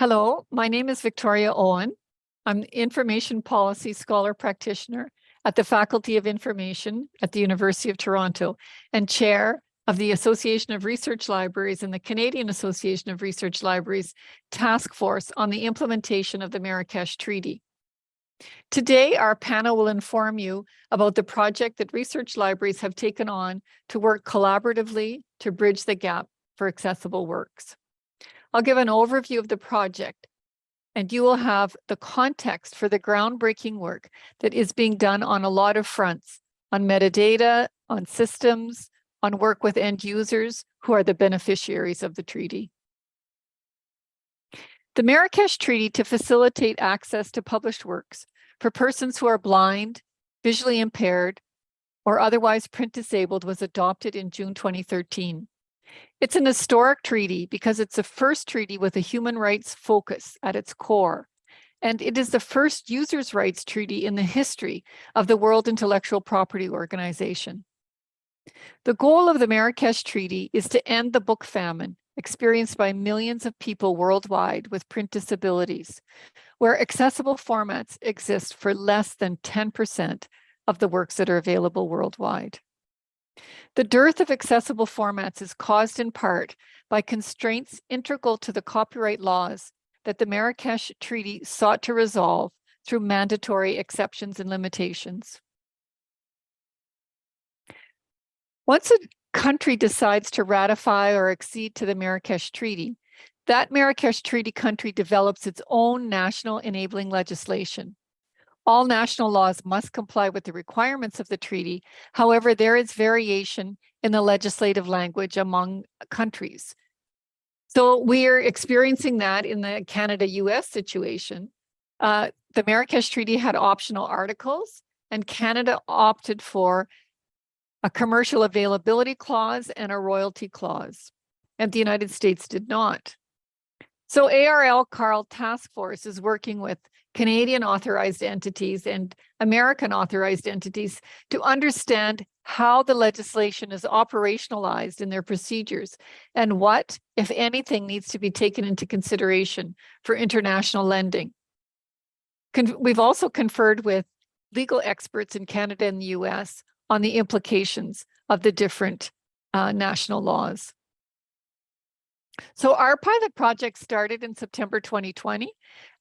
Hello, my name is Victoria Owen. I'm the Information Policy Scholar Practitioner at the Faculty of Information at the University of Toronto and Chair of the Association of Research Libraries and the Canadian Association of Research Libraries Task Force on the implementation of the Marrakesh Treaty. Today, our panel will inform you about the project that research libraries have taken on to work collaboratively to bridge the gap for accessible works. I'll give an overview of the project and you will have the context for the groundbreaking work that is being done on a lot of fronts, on metadata, on systems, on work with end users who are the beneficiaries of the treaty. The Marrakesh Treaty to facilitate access to published works for persons who are blind, visually impaired, or otherwise print disabled was adopted in June 2013. It's an historic treaty because it's the first treaty with a human rights focus at its core. And it is the first users' rights treaty in the history of the World Intellectual Property Organization. The goal of the Marrakesh Treaty is to end the book famine experienced by millions of people worldwide with print disabilities, where accessible formats exist for less than 10% of the works that are available worldwide. The dearth of accessible formats is caused in part by constraints integral to the copyright laws that the Marrakesh Treaty sought to resolve through mandatory exceptions and limitations. Once a country decides to ratify or accede to the Marrakesh Treaty, that Marrakesh Treaty country develops its own national enabling legislation. All national laws must comply with the requirements of the treaty. However, there is variation in the legislative language among countries. So we are experiencing that in the Canada-US situation. Uh, the Marrakesh Treaty had optional articles and Canada opted for a commercial availability clause and a royalty clause, and the United States did not. So ARL CARL Task Force is working with Canadian authorized entities and American authorized entities to understand how the legislation is operationalized in their procedures and what, if anything, needs to be taken into consideration for international lending. Con we've also conferred with legal experts in Canada and the US on the implications of the different uh, national laws. So our pilot project started in September 2020.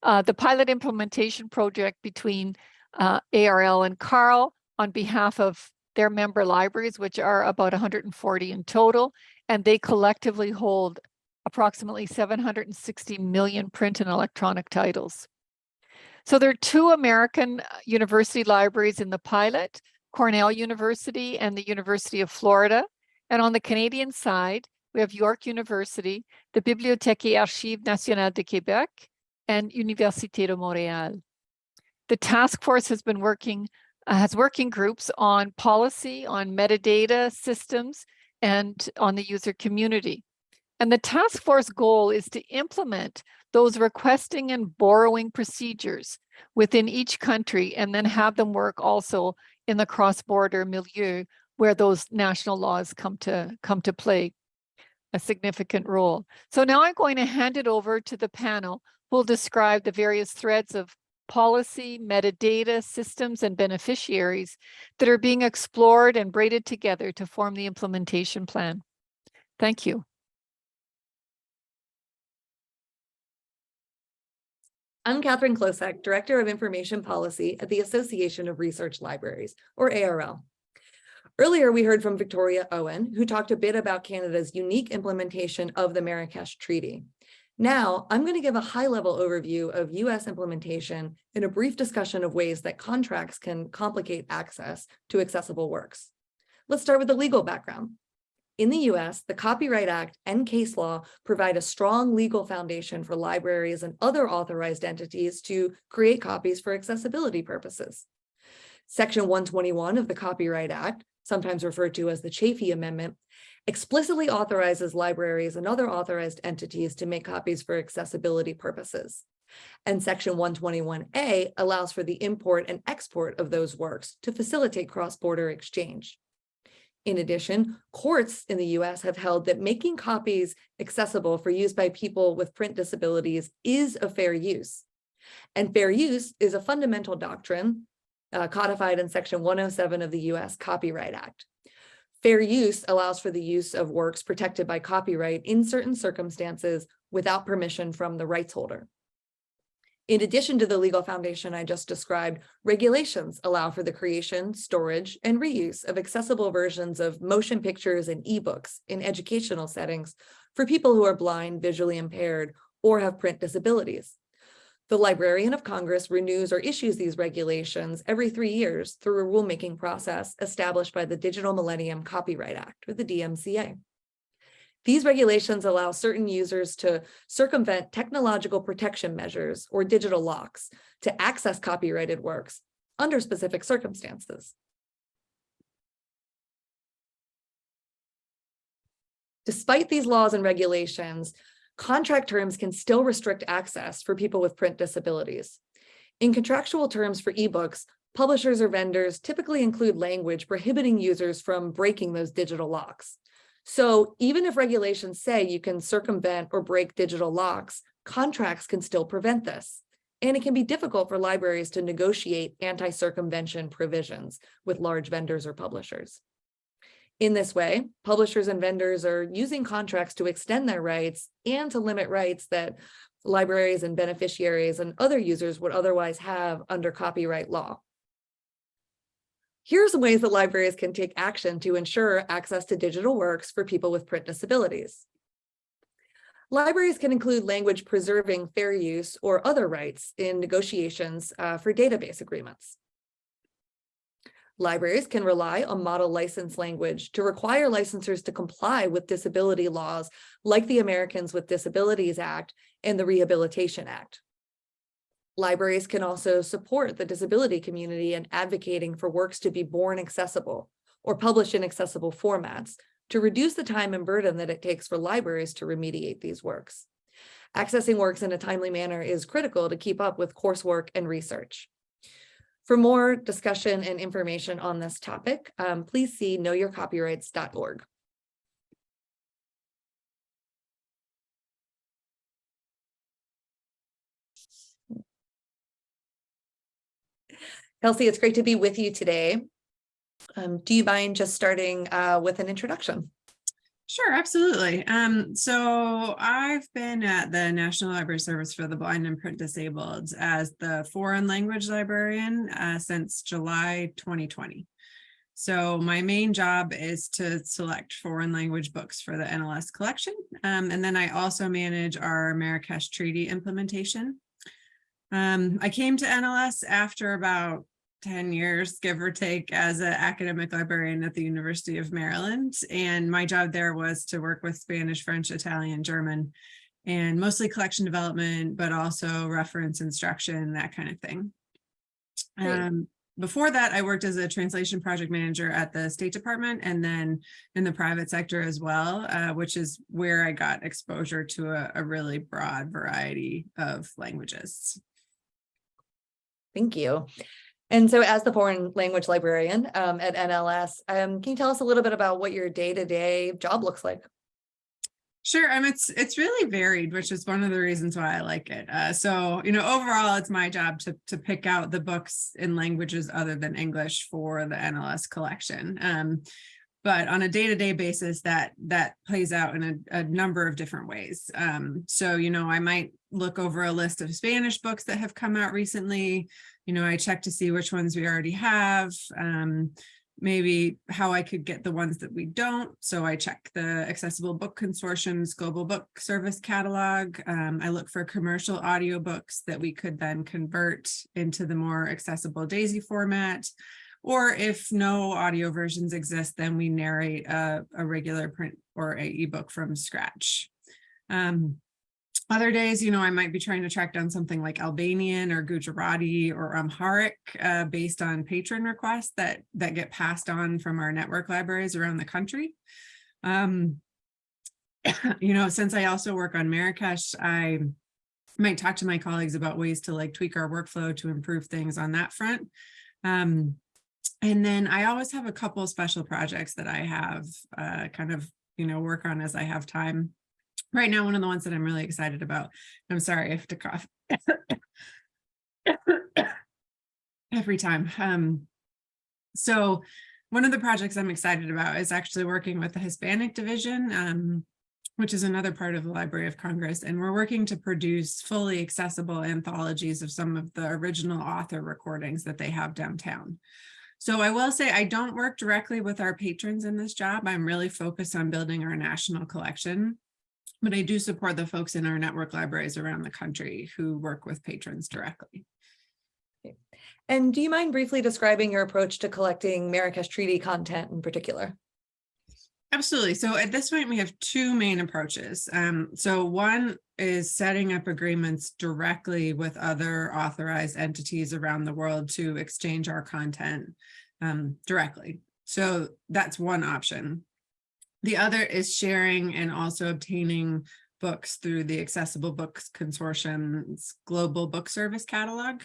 Uh, the pilot implementation project between uh, ARL and CARL on behalf of their member libraries, which are about 140 in total, and they collectively hold approximately 760 million print and electronic titles. So there are two American uh, university libraries in the pilot, Cornell University and the University of Florida. And on the Canadian side, we have York University, the Bibliothèque et Archives nationales de Québec, and Université de Montréal. The task force has been working, uh, has working groups on policy, on metadata systems, and on the user community. And the task force goal is to implement those requesting and borrowing procedures within each country and then have them work also in the cross-border milieu where those national laws come to come to play a significant role. So now I'm going to hand it over to the panel who will describe the various threads of policy, metadata, systems, and beneficiaries that are being explored and braided together to form the implementation plan. Thank you. I'm Katherine Klosek, Director of Information Policy at the Association of Research Libraries, or ARL. Earlier, we heard from Victoria Owen, who talked a bit about Canada's unique implementation of the Marrakesh Treaty. Now, I'm going to give a high-level overview of U.S. implementation in a brief discussion of ways that contracts can complicate access to accessible works. Let's start with the legal background. In the US, the Copyright Act and case law provide a strong legal foundation for libraries and other authorized entities to create copies for accessibility purposes. Section 121 of the Copyright Act sometimes referred to as the Chafee Amendment, explicitly authorizes libraries and other authorized entities to make copies for accessibility purposes. And Section 121A allows for the import and export of those works to facilitate cross-border exchange. In addition, courts in the US have held that making copies accessible for use by people with print disabilities is a fair use. And fair use is a fundamental doctrine uh, codified in section 107 of the US Copyright Act. Fair use allows for the use of works protected by copyright in certain circumstances without permission from the rights holder. In addition to the legal foundation I just described, regulations allow for the creation, storage, and reuse of accessible versions of motion pictures and ebooks in educational settings for people who are blind, visually impaired, or have print disabilities. The Librarian of Congress renews or issues these regulations every three years through a rulemaking process established by the Digital Millennium Copyright Act, or the DMCA. These regulations allow certain users to circumvent technological protection measures or digital locks to access copyrighted works under specific circumstances. Despite these laws and regulations, contract terms can still restrict access for people with print disabilities. In contractual terms for ebooks, publishers or vendors typically include language prohibiting users from breaking those digital locks. So even if regulations say you can circumvent or break digital locks, contracts can still prevent this. And it can be difficult for libraries to negotiate anti-circumvention provisions with large vendors or publishers. In this way, publishers and vendors are using contracts to extend their rights and to limit rights that libraries and beneficiaries and other users would otherwise have under copyright law. Here are some ways that libraries can take action to ensure access to digital works for people with print disabilities. Libraries can include language preserving fair use or other rights in negotiations uh, for database agreements. Libraries can rely on model license language to require licensors to comply with disability laws like the Americans with Disabilities Act and the Rehabilitation Act. Libraries can also support the disability community in advocating for works to be born accessible or published in accessible formats to reduce the time and burden that it takes for libraries to remediate these works. Accessing works in a timely manner is critical to keep up with coursework and research. For more discussion and information on this topic, um, please see knowyourcopyrights.org. Kelsey, it's great to be with you today. Um, do you mind just starting uh, with an introduction? Sure, absolutely. Um, so I've been at the National Library Service for the Blind and Print Disabled as the foreign language librarian uh, since July 2020. So my main job is to select foreign language books for the NLS collection. Um, and then I also manage our Marrakesh Treaty implementation. Um, I came to NLS after about 10 years, give or take, as an academic librarian at the University of Maryland. And my job there was to work with Spanish, French, Italian, German, and mostly collection development, but also reference instruction, that kind of thing. Um, before that, I worked as a translation project manager at the State Department and then in the private sector as well, uh, which is where I got exposure to a, a really broad variety of languages. Thank you. And so as the foreign language librarian um, at NLS, um, can you tell us a little bit about what your day-to-day -day job looks like? Sure, mean, it's it's really varied, which is one of the reasons why I like it. Uh, so, you know, overall, it's my job to to pick out the books in languages other than English for the NLS collection. Um, but on a day-to-day -day basis, that that plays out in a, a number of different ways. Um, so, you know, I might look over a list of Spanish books that have come out recently you know, I check to see which ones we already have, um, maybe how I could get the ones that we don't. So I check the Accessible Book Consortium's Global Book Service Catalog. Um, I look for commercial audiobooks that we could then convert into the more accessible DAISY format. Or if no audio versions exist, then we narrate a, a regular print or a ebook from scratch. Um, other days, you know, I might be trying to track down something like Albanian or Gujarati or Amharic uh, based on patron requests that, that get passed on from our network libraries around the country. Um, you know, since I also work on Marrakesh, I might talk to my colleagues about ways to like tweak our workflow to improve things on that front. Um, and then I always have a couple special projects that I have uh, kind of, you know, work on as I have time. Right now, one of the ones that I'm really excited about, I'm sorry, I have to cough. Every time. Um, so one of the projects I'm excited about is actually working with the Hispanic division, um, which is another part of the Library of Congress. And we're working to produce fully accessible anthologies of some of the original author recordings that they have downtown. So I will say I don't work directly with our patrons in this job. I'm really focused on building our national collection. But I do support the folks in our network libraries around the country who work with patrons directly. And do you mind briefly describing your approach to collecting Marrakesh Treaty content in particular? Absolutely. So at this point, we have two main approaches. Um, so one is setting up agreements directly with other authorized entities around the world to exchange our content um, directly. So that's one option. The other is sharing and also obtaining books through the Accessible Books Consortium's Global Book Service Catalog.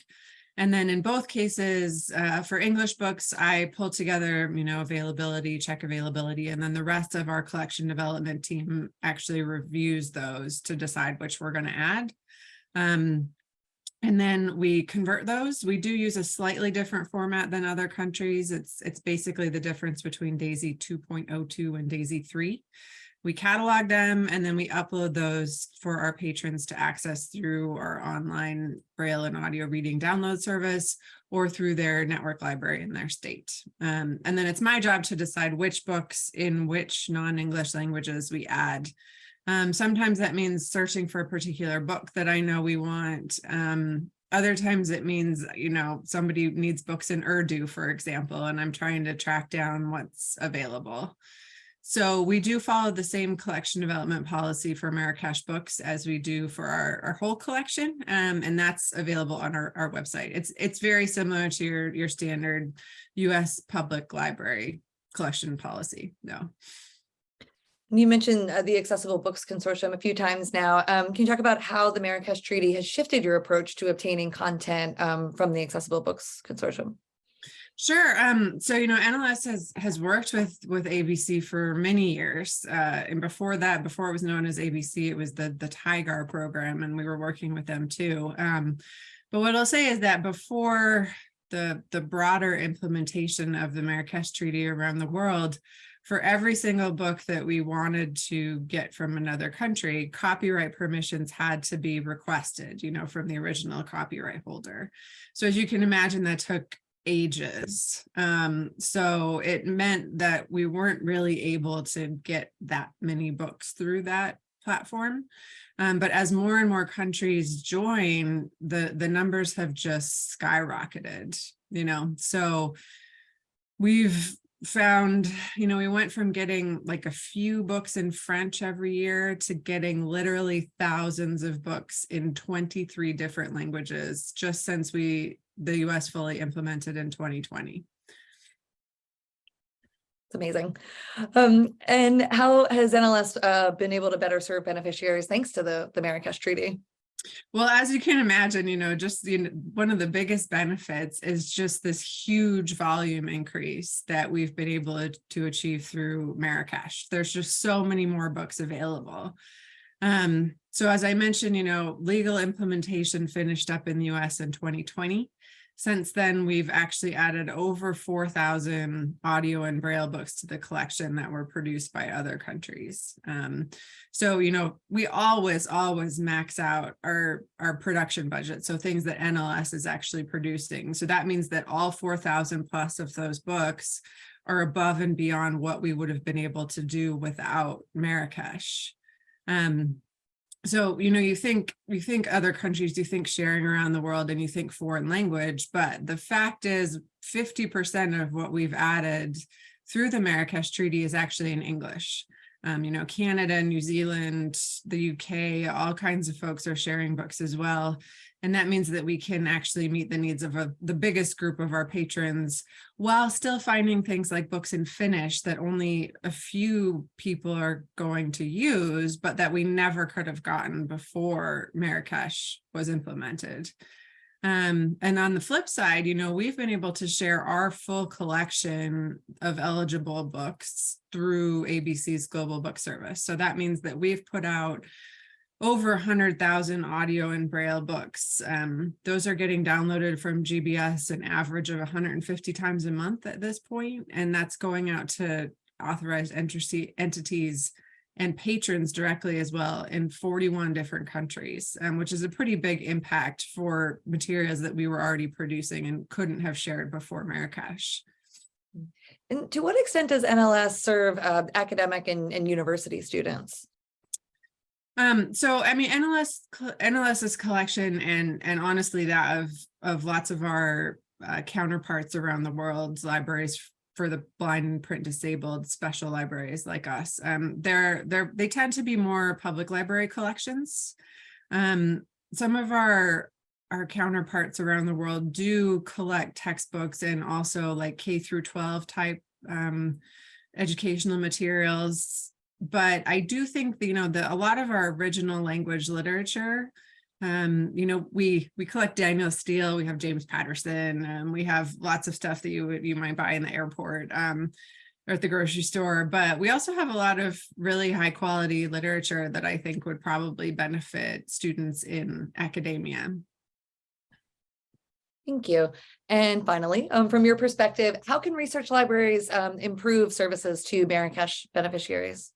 And then in both cases, uh, for English books, I pull together, you know, availability, check availability, and then the rest of our collection development team actually reviews those to decide which we're going to add. Um, and then we convert those. We do use a slightly different format than other countries. It's, it's basically the difference between DAISY 2.02 and DAISY 3 we catalog them and then we upload those for our patrons to access through our online braille and audio reading download service or through their network library in their state. Um, and then it's my job to decide which books in which non-English languages we add. Um, sometimes that means searching for a particular book that I know we want. Um, other times it means, you know, somebody needs books in Urdu, for example, and I'm trying to track down what's available. So we do follow the same collection development policy for Marrakesh books as we do for our, our whole collection. Um, and that's available on our, our website. It's it's very similar to your, your standard US public library collection policy. No. You mentioned uh, the Accessible Books Consortium a few times now. Um, can you talk about how the Marrakesh Treaty has shifted your approach to obtaining content um, from the Accessible Books Consortium? Sure. Um, so, you know, NLS has has worked with with ABC for many years. Uh, and before that, before it was known as ABC, it was the the TIGAR program, and we were working with them too. Um, but what I'll say is that before the the broader implementation of the Marrakesh Treaty around the world, for every single book that we wanted to get from another country, copyright permissions had to be requested, you know, from the original copyright holder. So as you can imagine, that took ages. Um, so it meant that we weren't really able to get that many books through that platform. Um, but as more and more countries join, the, the numbers have just skyrocketed, you know, so we've found, you know, we went from getting like a few books in French every year to getting literally thousands of books in 23 different languages just since we the US fully implemented in 2020. It's amazing. Um, and how has NLS uh, been able to better serve beneficiaries thanks to the, the Marrakesh Treaty? Well, as you can imagine, you know, just you know, one of the biggest benefits is just this huge volume increase that we've been able to achieve through Marrakesh. There's just so many more books available. Um, so as I mentioned, you know, legal implementation finished up in the US in 2020. Since then, we've actually added over 4,000 audio and braille books to the collection that were produced by other countries. Um, so, you know, we always, always max out our, our production budget. So things that NLS is actually producing. So that means that all 4,000 plus of those books are above and beyond what we would have been able to do without Marrakesh. Um, so you know you think you think other countries you think sharing around the world and you think foreign language but the fact is 50 percent of what we've added through the marrakesh treaty is actually in english um, you know canada new zealand the uk all kinds of folks are sharing books as well and that means that we can actually meet the needs of a, the biggest group of our patrons while still finding things like books in Finnish that only a few people are going to use, but that we never could have gotten before Marrakesh was implemented. Um, and on the flip side, you know, we've been able to share our full collection of eligible books through ABC's Global Book Service. So that means that we've put out over 100,000 audio and braille books. Um, those are getting downloaded from GBS an average of 150 times a month at this point, and that's going out to authorized entities and patrons directly as well in 41 different countries, um, which is a pretty big impact for materials that we were already producing and couldn't have shared before Marrakesh. And to what extent does NLS serve uh, academic and, and university students? Um, so I mean, NLS, NLS's collection and, and honestly that of, of lots of our uh, counterparts around the world, libraries for the blind and print disabled special libraries like us. Um, they're, they're, they tend to be more public library collections. Um, some of our, our counterparts around the world do collect textbooks and also like K through 12 type um, educational materials. But I do think you know, that a lot of our original language literature um you know we we collect danielle steel we have james patterson and we have lots of stuff that you you might buy in the airport um or at the grocery store but we also have a lot of really high quality literature that i think would probably benefit students in academia Thank you. And finally, um, from your perspective, how can research libraries um, improve services to Marrakesh beneficiaries?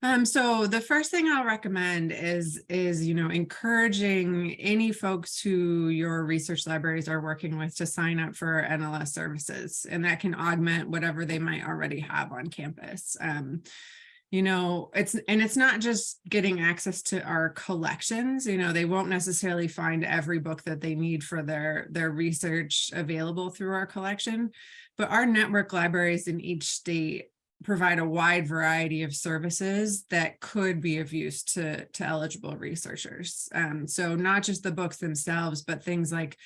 Um, so the first thing I'll recommend is, is, you know, encouraging any folks who your research libraries are working with to sign up for NLS services, and that can augment whatever they might already have on campus. Um, you know, it's, and it's not just getting access to our collections, you know, they won't necessarily find every book that they need for their, their research available through our collection, but our network libraries in each state provide a wide variety of services that could be of use to, to eligible researchers. Um, so not just the books themselves, but things like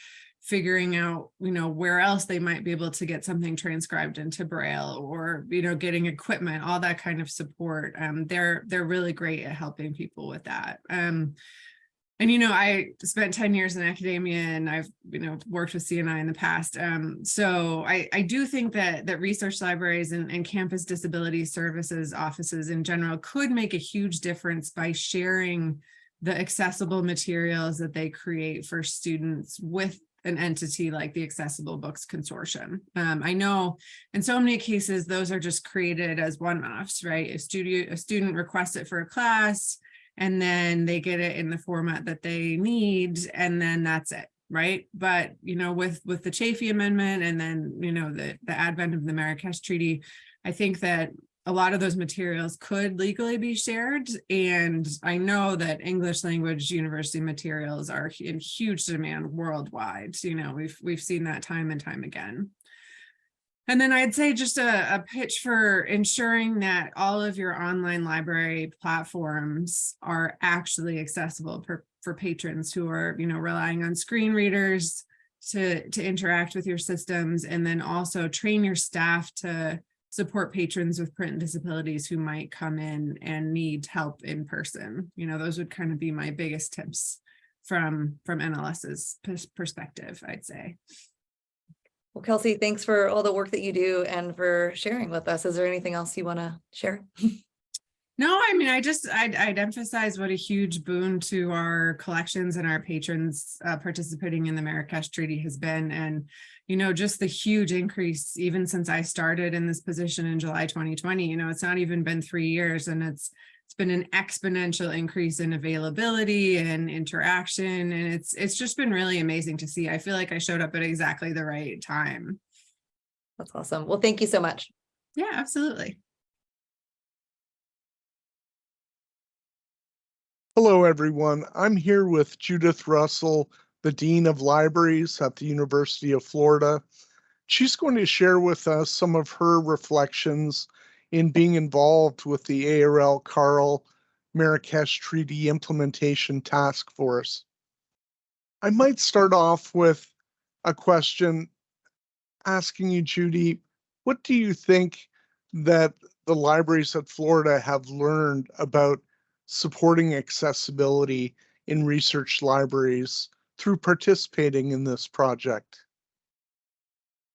figuring out, you know, where else they might be able to get something transcribed into Braille or, you know, getting equipment, all that kind of support. Um, they're, they're really great at helping people with that. Um, and, you know, I spent 10 years in academia and I've, you know, worked with CNI in the past. Um, so I, I do think that that research libraries and, and campus disability services offices in general could make a huge difference by sharing the accessible materials that they create for students with an entity like the Accessible Books Consortium. Um, I know in so many cases, those are just created as one-offs, right? A studio, a student requests it for a class, and then they get it in the format that they need and then that's it right? But you know with with the Chafee amendment and then you know the the advent of the Marrakesh Treaty I think that a lot of those materials could legally be shared and I know that English language university materials are in huge demand worldwide you know we've we've seen that time and time again and then I'd say just a, a, pitch for ensuring that all of your online library platforms are actually accessible per, for patrons who are, you know, relying on screen readers to, to interact with your systems and then also train your staff to support patrons with print disabilities who might come in and need help in person. You know, those would kind of be my biggest tips from, from NLS's perspective, I'd say. Well, Kelsey, thanks for all the work that you do and for sharing with us. Is there anything else you want to share? No, I mean, I just, I'd, I'd, emphasize what a huge boon to our collections and our patrons uh, participating in the Marrakesh Treaty has been. And, you know, just the huge increase, even since I started in this position in July 2020, you know, it's not even been three years and it's, it's been an exponential increase in availability and interaction and it's it's just been really amazing to see. I feel like i showed up at exactly the right time. That's awesome. Well thank you so much. Yeah absolutely. Hello everyone. I'm here with judith russell the dean of libraries at the university of florida. She's going to share with us some of her reflections in being involved with the ARL CARL Marrakesh Treaty Implementation Task Force. I might start off with a question asking you, Judy, what do you think that the libraries at Florida have learned about supporting accessibility in research libraries through participating in this project?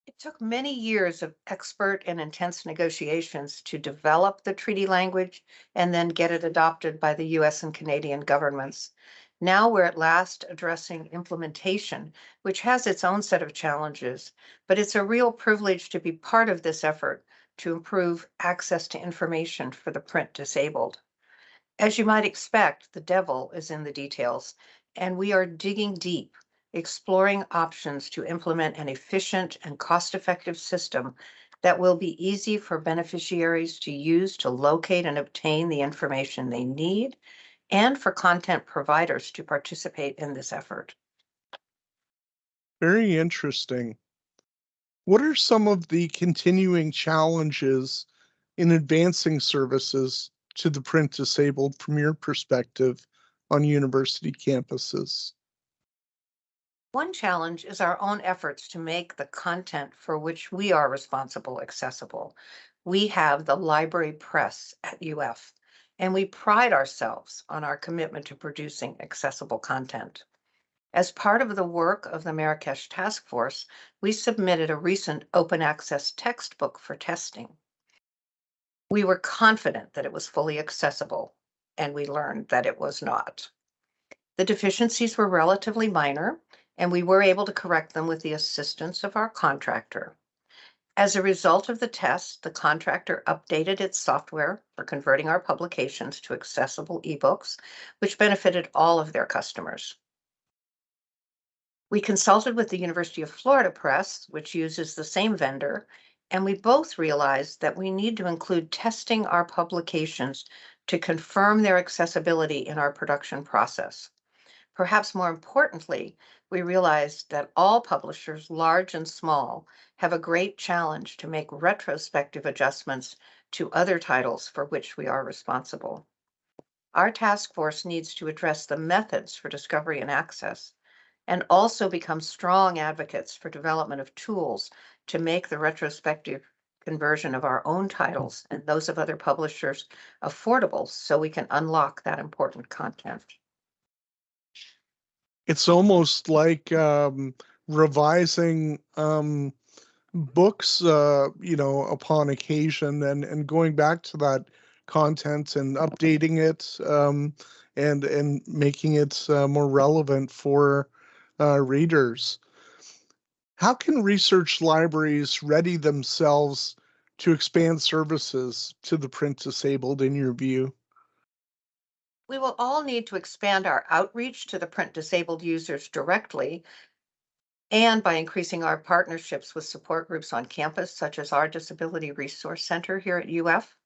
It took many years of expert and intense negotiations to develop the treaty language and then get it adopted by the US and Canadian governments. Now we're at last addressing implementation, which has its own set of challenges, but it's a real privilege to be part of this effort to improve access to information for the print disabled. As you might expect, the devil is in the details, and we are digging deep exploring options to implement an efficient and cost-effective system that will be easy for beneficiaries to use to locate and obtain the information they need and for content providers to participate in this effort. Very interesting. What are some of the continuing challenges in advancing services to the print disabled from your perspective on university campuses? One challenge is our own efforts to make the content for which we are responsible accessible. We have the library press at UF, and we pride ourselves on our commitment to producing accessible content. As part of the work of the Marrakesh Task Force, we submitted a recent open access textbook for testing. We were confident that it was fully accessible, and we learned that it was not. The deficiencies were relatively minor, and we were able to correct them with the assistance of our contractor. As a result of the test, the contractor updated its software for converting our publications to accessible ebooks, which benefited all of their customers. We consulted with the University of Florida Press, which uses the same vendor, and we both realized that we need to include testing our publications to confirm their accessibility in our production process. Perhaps more importantly, we realized that all publishers, large and small, have a great challenge to make retrospective adjustments to other titles for which we are responsible. Our task force needs to address the methods for discovery and access and also become strong advocates for development of tools to make the retrospective conversion of our own titles and those of other publishers affordable so we can unlock that important content it's almost like um, revising um, books, uh, you know, upon occasion, and and going back to that content and updating it, um, and and making it uh, more relevant for uh, readers. How can research libraries ready themselves to expand services to the print disabled, in your view? We will all need to expand our outreach to the print disabled users directly and by increasing our partnerships with support groups on campus, such as our Disability Resource Center here at UF.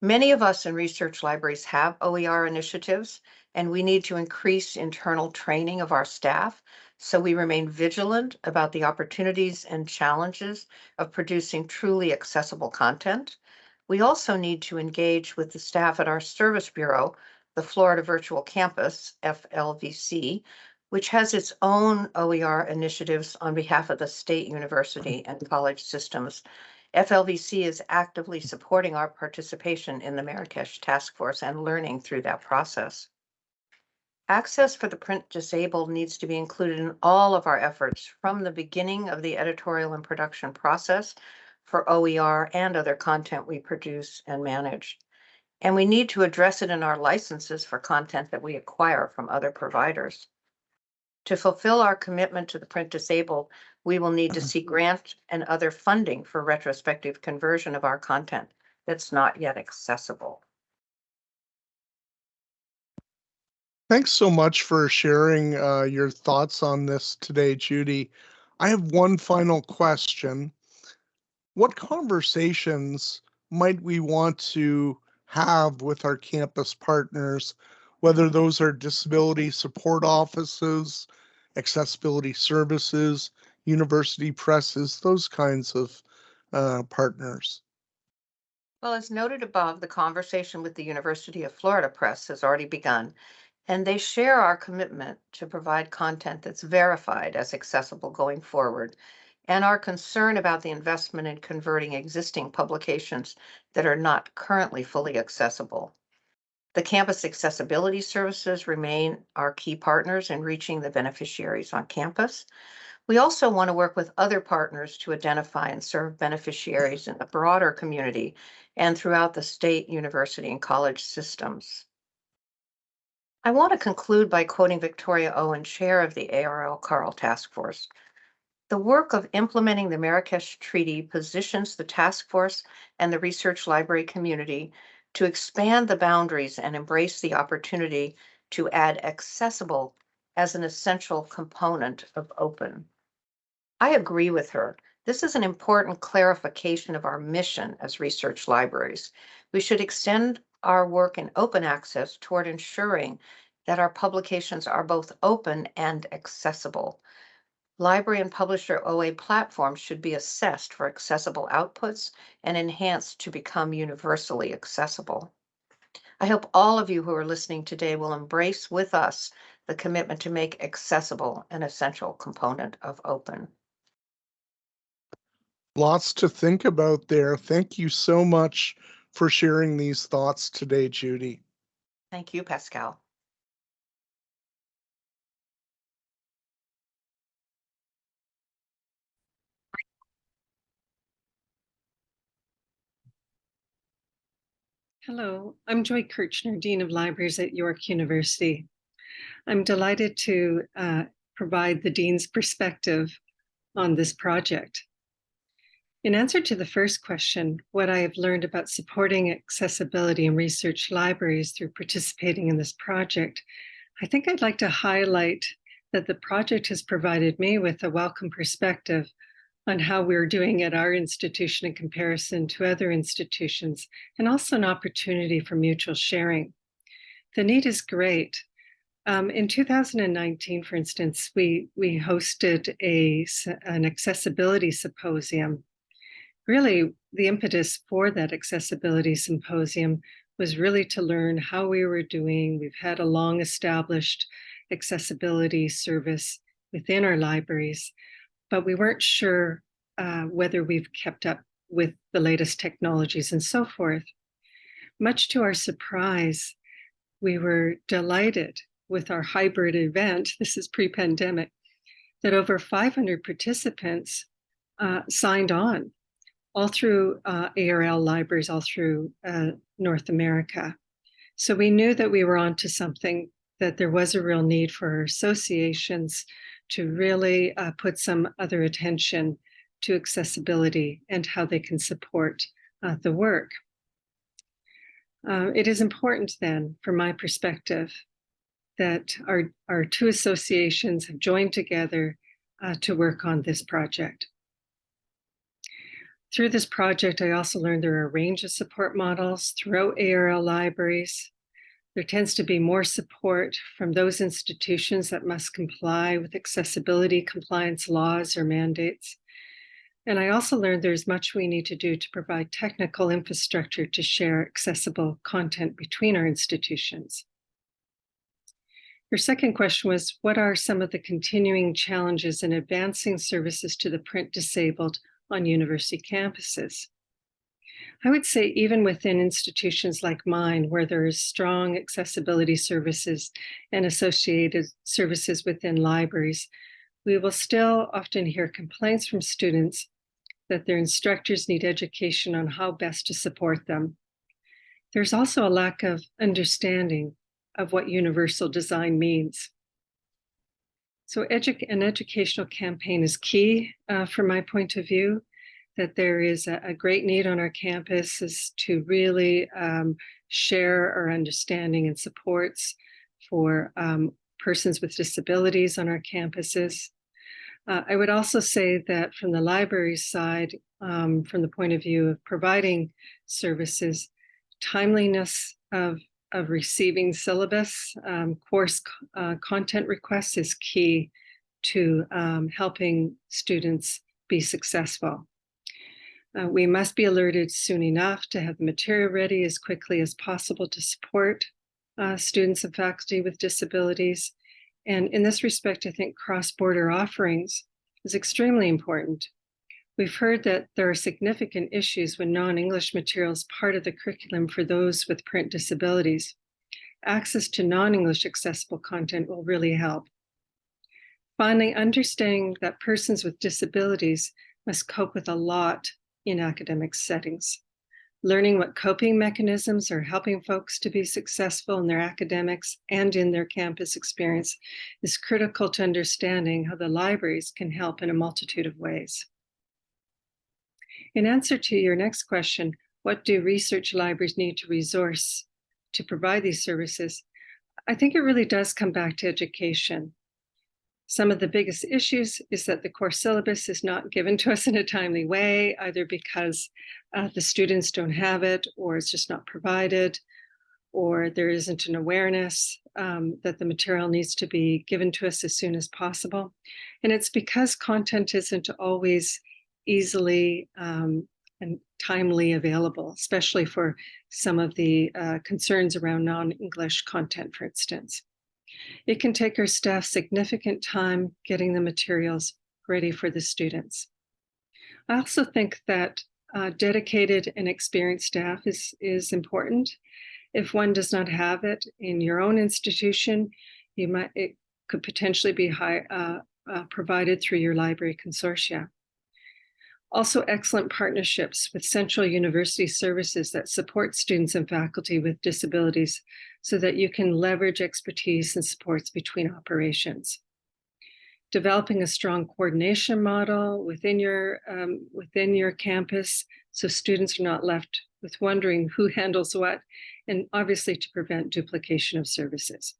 Many of us in research libraries have OER initiatives, and we need to increase internal training of our staff so we remain vigilant about the opportunities and challenges of producing truly accessible content we also need to engage with the staff at our service bureau, the Florida Virtual Campus, FLVC, which has its own OER initiatives on behalf of the state university and college systems. FLVC is actively supporting our participation in the Marrakesh Task Force and learning through that process. Access for the print disabled needs to be included in all of our efforts from the beginning of the editorial and production process for OER and other content we produce and manage. And we need to address it in our licenses for content that we acquire from other providers. To fulfill our commitment to the print disabled, we will need to seek grant and other funding for retrospective conversion of our content that's not yet accessible. Thanks so much for sharing uh, your thoughts on this today, Judy. I have one final question what conversations might we want to have with our campus partners, whether those are disability support offices, accessibility services, university presses, those kinds of uh, partners? Well, as noted above, the conversation with the University of Florida Press has already begun, and they share our commitment to provide content that's verified as accessible going forward and our concern about the investment in converting existing publications that are not currently fully accessible. The campus accessibility services remain our key partners in reaching the beneficiaries on campus. We also want to work with other partners to identify and serve beneficiaries in the broader community and throughout the state, university, and college systems. I want to conclude by quoting Victoria Owen, Chair of the ARL CARL Task Force. The work of implementing the Marrakesh Treaty positions the task force and the research library community to expand the boundaries and embrace the opportunity to add accessible as an essential component of open. I agree with her. This is an important clarification of our mission as research libraries. We should extend our work in open access toward ensuring that our publications are both open and accessible. Library and publisher OA platforms should be assessed for accessible outputs and enhanced to become universally accessible. I hope all of you who are listening today will embrace with us the commitment to make accessible an essential component of open. Lots to think about there. Thank you so much for sharing these thoughts today, Judy. Thank you, Pascal. Hello, I'm Joy Kirchner, Dean of Libraries at York University. I'm delighted to uh, provide the Dean's perspective on this project. In answer to the first question, what I have learned about supporting accessibility in research libraries through participating in this project, I think I'd like to highlight that the project has provided me with a welcome perspective on how we're doing at our institution in comparison to other institutions, and also an opportunity for mutual sharing. The need is great. Um, in 2019, for instance, we, we hosted a, an accessibility symposium. Really, the impetus for that accessibility symposium was really to learn how we were doing. We've had a long established accessibility service within our libraries, but we weren't sure uh, whether we've kept up with the latest technologies and so forth. Much to our surprise, we were delighted with our hybrid event, this is pre-pandemic, that over 500 participants uh, signed on, all through uh, ARL libraries, all through uh, North America. So we knew that we were onto something, that there was a real need for associations to really uh, put some other attention to accessibility and how they can support uh, the work. Uh, it is important then, from my perspective, that our, our two associations have joined together uh, to work on this project. Through this project, I also learned there are a range of support models throughout ARL libraries. There tends to be more support from those institutions that must comply with accessibility compliance laws or mandates. And I also learned there's much we need to do to provide technical infrastructure to share accessible content between our institutions. Your second question was, what are some of the continuing challenges in advancing services to the print disabled on university campuses? I would say even within institutions like mine, where there is strong accessibility services and associated services within libraries, we will still often hear complaints from students that their instructors need education on how best to support them. There's also a lack of understanding of what universal design means. So edu an educational campaign is key uh, from my point of view, that there is a, a great need on our campuses to really um, share our understanding and supports for um, persons with disabilities on our campuses. Uh, I would also say that from the library side, um, from the point of view of providing services, timeliness of, of receiving syllabus, um, course uh, content requests is key to um, helping students be successful. Uh, we must be alerted soon enough to have the material ready as quickly as possible to support uh, students and faculty with disabilities and in this respect, I think cross-border offerings is extremely important. We've heard that there are significant issues when non-English material is part of the curriculum for those with print disabilities. access to non-English accessible content will really help. Finally, understanding that persons with disabilities must cope with a lot in academic settings. Learning what coping mechanisms are helping folks to be successful in their academics and in their campus experience is critical to understanding how the libraries can help in a multitude of ways. In answer to your next question, what do research libraries need to resource to provide these services? I think it really does come back to education. Some of the biggest issues is that the course syllabus is not given to us in a timely way, either because uh, the students don't have it or it's just not provided, or there isn't an awareness um, that the material needs to be given to us as soon as possible. And it's because content isn't always easily um, and timely available, especially for some of the uh, concerns around non-English content, for instance. It can take our staff significant time getting the materials ready for the students. I also think that uh, dedicated and experienced staff is, is important. If one does not have it in your own institution, you might it could potentially be high, uh, uh, provided through your library consortia. Also excellent partnerships with Central University Services that support students and faculty with disabilities so that you can leverage expertise and supports between operations. Developing a strong coordination model within your, um, within your campus so students are not left with wondering who handles what, and obviously to prevent duplication of services.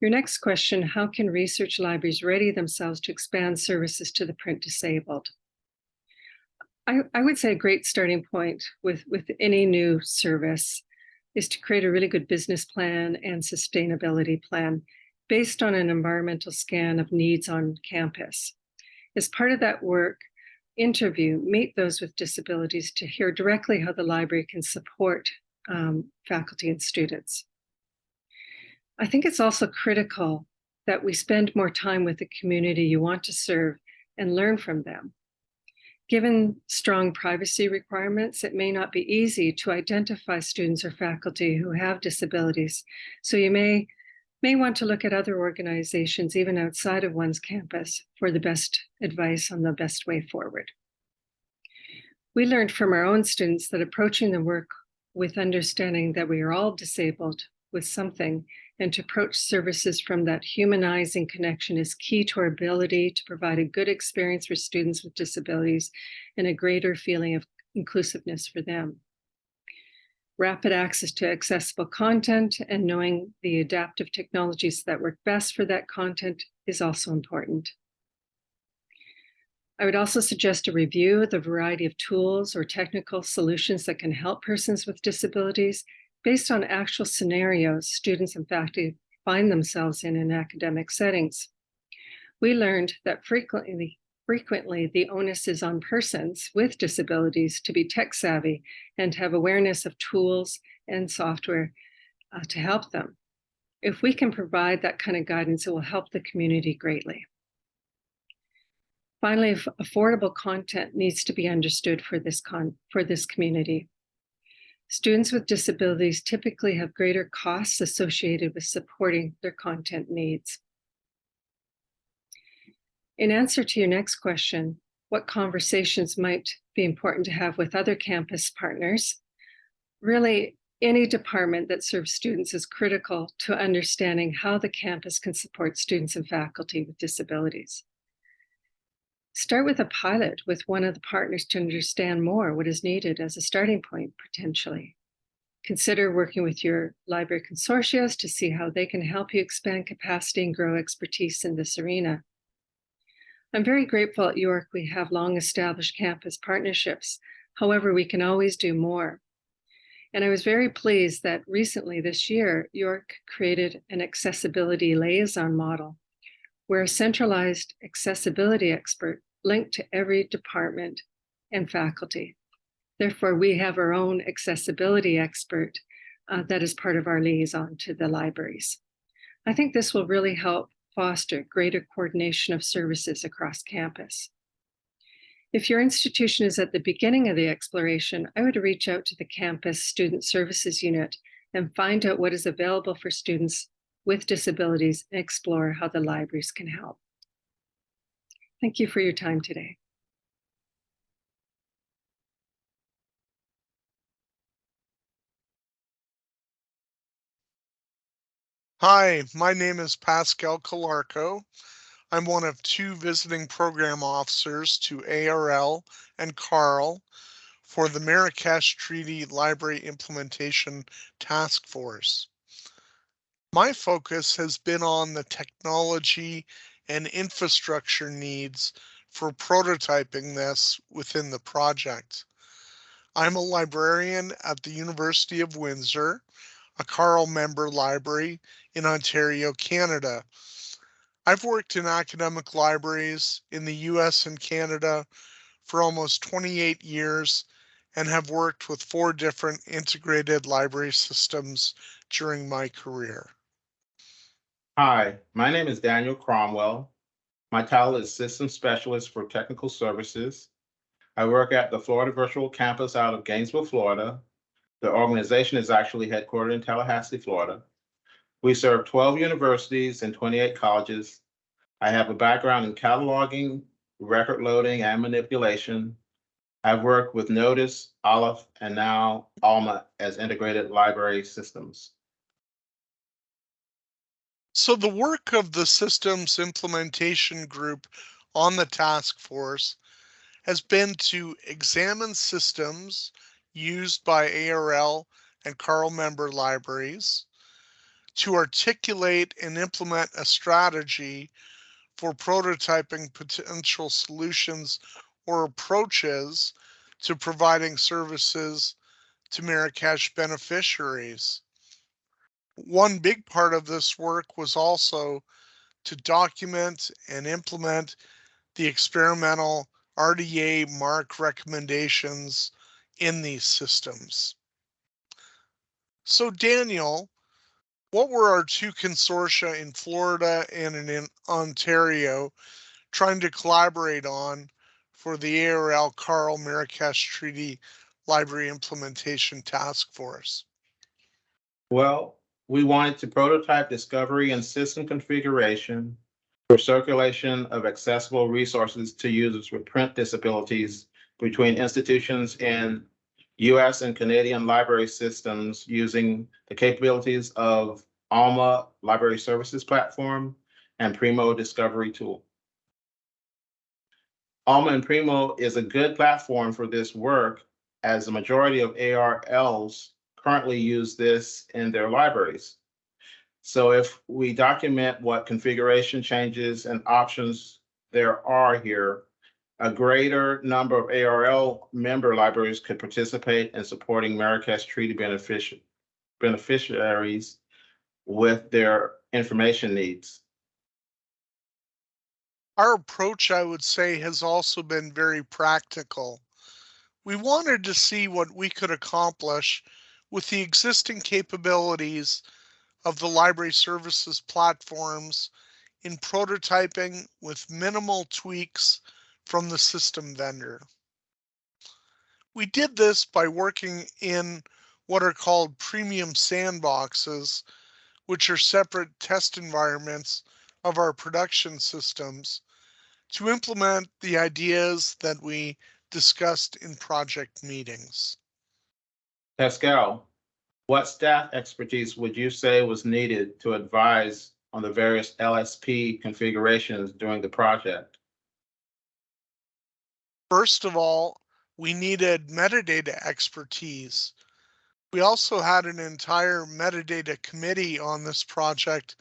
Your next question, how can research libraries ready themselves to expand services to the print disabled? I, I would say a great starting point with, with any new service is to create a really good business plan and sustainability plan based on an environmental scan of needs on campus. As part of that work, interview, meet those with disabilities to hear directly how the library can support um, faculty and students. I think it's also critical that we spend more time with the community you want to serve and learn from them. Given strong privacy requirements, it may not be easy to identify students or faculty who have disabilities. So you may, may want to look at other organizations, even outside of one's campus, for the best advice on the best way forward. We learned from our own students that approaching the work with understanding that we are all disabled with something and to approach services from that humanizing connection is key to our ability to provide a good experience for students with disabilities and a greater feeling of inclusiveness for them. Rapid access to accessible content and knowing the adaptive technologies that work best for that content is also important. I would also suggest a review of the variety of tools or technical solutions that can help persons with disabilities based on actual scenarios students and faculty find themselves in in academic settings. We learned that frequently, frequently the onus is on persons with disabilities to be tech savvy and have awareness of tools and software uh, to help them. If we can provide that kind of guidance, it will help the community greatly. Finally, affordable content needs to be understood for this, for this community. Students with disabilities typically have greater costs associated with supporting their content needs. In answer to your next question, what conversations might be important to have with other campus partners? Really, any department that serves students is critical to understanding how the campus can support students and faculty with disabilities. Start with a pilot with one of the partners to understand more what is needed as a starting point potentially. Consider working with your library consortia to see how they can help you expand capacity and grow expertise in this arena. I'm very grateful at York we have long established campus partnerships. However, we can always do more. And I was very pleased that recently this year, York created an accessibility liaison model where a centralized accessibility expert linked to every department and faculty. Therefore, we have our own accessibility expert uh, that is part of our liaison to the libraries. I think this will really help foster greater coordination of services across campus. If your institution is at the beginning of the exploration, I would reach out to the campus student services unit and find out what is available for students with disabilities and explore how the libraries can help. Thank you for your time today. Hi, my name is Pascal Calarco. I'm one of two visiting program officers to ARL and CARL for the Marrakesh Treaty Library Implementation Task Force. My focus has been on the technology and infrastructure needs for prototyping this within the project. I'm a librarian at the University of Windsor, a CARL member library in Ontario, Canada. I've worked in academic libraries in the US and Canada for almost 28 years and have worked with four different integrated library systems during my career. Hi, my name is Daniel Cromwell. My title is System Specialist for Technical Services. I work at the Florida Virtual Campus out of Gainesville, Florida. The organization is actually headquartered in Tallahassee, Florida. We serve 12 universities and 28 colleges. I have a background in cataloging, record loading, and manipulation. I've worked with NOTIS, Aleph, and now Alma as integrated library systems. So the work of the systems implementation group on the task force has been to examine systems used by ARL and CARL member libraries, to articulate and implement a strategy for prototyping potential solutions or approaches to providing services to Marrakesh beneficiaries. One big part of this work was also to document and implement the experimental RDA MARC recommendations in these systems. So Daniel, what were our two consortia in Florida and in Ontario trying to collaborate on for the ARL CARL Marrakesh Treaty Library Implementation Task Force? Well, we wanted to prototype discovery and system configuration for circulation of accessible resources to users with print disabilities between institutions in US and Canadian library systems using the capabilities of Alma Library Services Platform and Primo Discovery Tool. Alma and Primo is a good platform for this work as the majority of ARLs currently use this in their libraries. So if we document what configuration changes and options there are here, a greater number of ARL member libraries could participate in supporting Marrakesh Treaty benefici- beneficiaries with their information needs. Our approach, I would say, has also been very practical. We wanted to see what we could accomplish with the existing capabilities of the library services platforms in prototyping with minimal tweaks from the system vendor. We did this by working in what are called premium sandboxes, which are separate test environments of our production systems to implement the ideas that we discussed in project meetings. Pascal, what staff expertise would you say was needed to advise on the various LSP configurations during the project? First of all, we needed metadata expertise. We also had an entire metadata committee on this project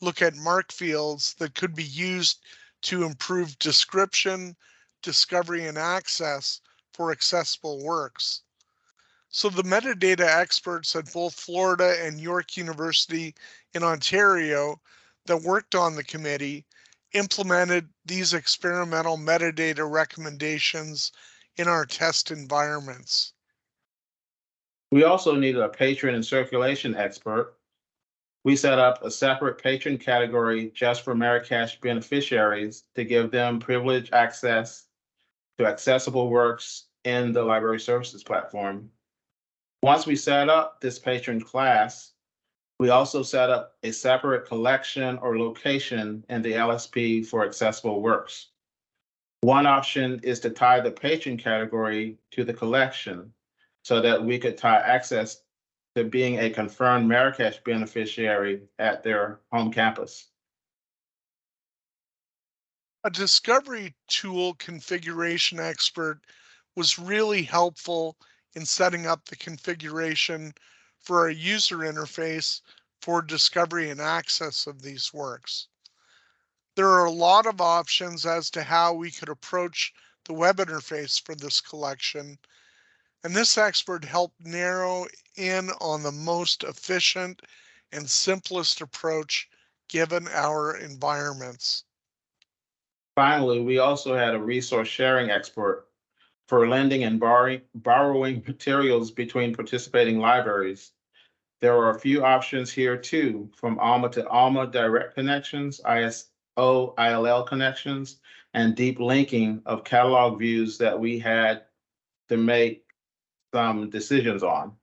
look at MARC fields that could be used to improve description, discovery, and access for accessible works. So the metadata experts at both Florida and York University in Ontario that worked on the committee implemented these experimental metadata recommendations in our test environments. We also needed a patron and circulation expert. We set up a separate patron category just for Marrakesh beneficiaries to give them privileged access to accessible works in the library services platform. Once we set up this patron class, we also set up a separate collection or location in the LSP for accessible works. One option is to tie the patron category to the collection so that we could tie access to being a confirmed Marrakesh beneficiary at their home campus. A discovery tool configuration expert was really helpful in setting up the configuration for a user interface for discovery and access of these works. There are a lot of options as to how we could approach the web interface for this collection, and this expert helped narrow in on the most efficient and simplest approach given our environments. Finally, we also had a resource sharing expert for lending and borrowing, materials between participating libraries. There are a few options here too, from Alma to Alma direct connections, ISO ILL connections, and deep linking of catalog views that we had to make some decisions on.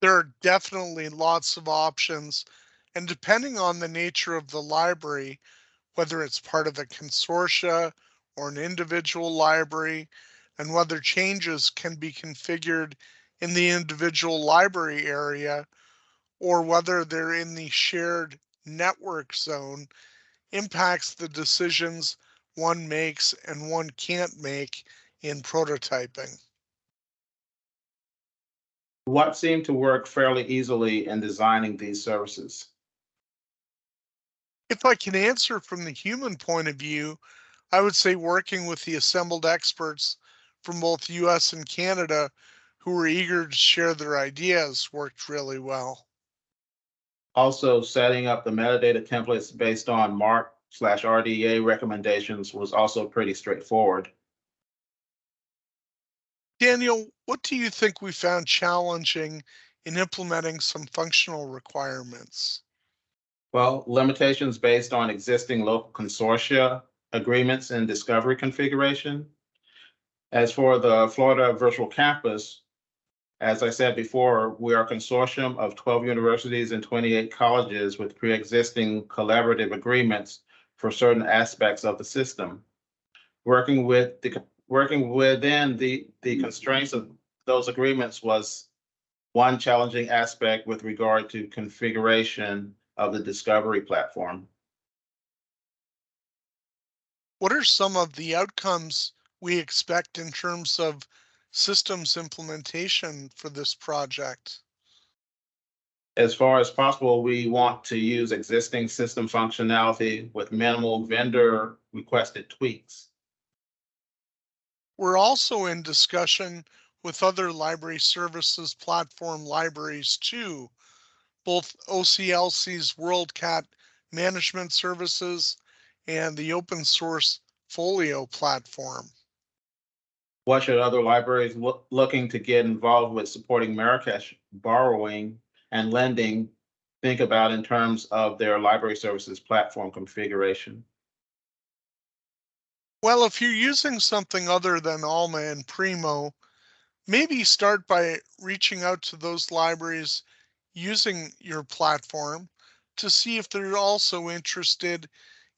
there are definitely lots of options. And depending on the nature of the library, whether it's part of a consortia or an individual library, and whether changes can be configured in the individual library area, or whether they're in the shared network zone, impacts the decisions one makes and one can't make in prototyping. What seemed to work fairly easily in designing these services? If I can answer from the human point of view, I would say working with the assembled experts from both US and Canada who were eager to share their ideas worked really well. Also, setting up the metadata templates based on MARC slash RDA recommendations was also pretty straightforward. Daniel, what do you think we found challenging in implementing some functional requirements? Well, limitations based on existing local consortia agreements and discovery configuration. As for the Florida Virtual Campus, as I said before, we are a consortium of 12 universities and 28 colleges with pre-existing collaborative agreements for certain aspects of the system. Working with the, working within the, the constraints of those agreements was one challenging aspect with regard to configuration of the discovery platform. What are some of the outcomes we expect in terms of systems implementation for this project? As far as possible, we want to use existing system functionality with minimal vendor requested tweaks. We're also in discussion with other library services platform libraries too, both OCLC's WorldCat management services and the open source Folio platform. What should other libraries look, looking to get involved with supporting Marrakesh borrowing and lending think about in terms of their library services platform configuration? Well, if you're using something other than Alma and Primo, maybe start by reaching out to those libraries using your platform to see if they're also interested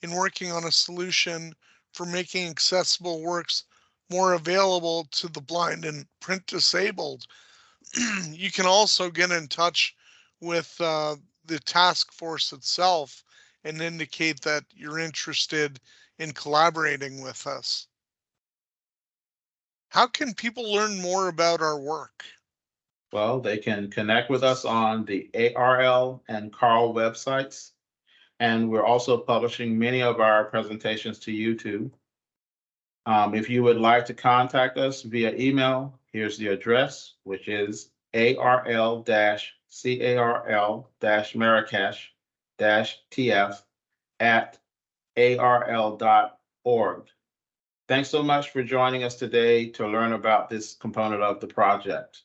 in working on a solution for making accessible works more available to the blind and print disabled. you can also get in touch with uh, the task force itself and indicate that you're interested in collaborating with us. How can people learn more about our work? Well, they can connect with us on the ARL and CARL websites. And we're also publishing many of our presentations to YouTube. Um, if you would like to contact us via email, here's the address, which is ARL CARL Marrakesh TF at arl.org. Thanks so much for joining us today to learn about this component of the project.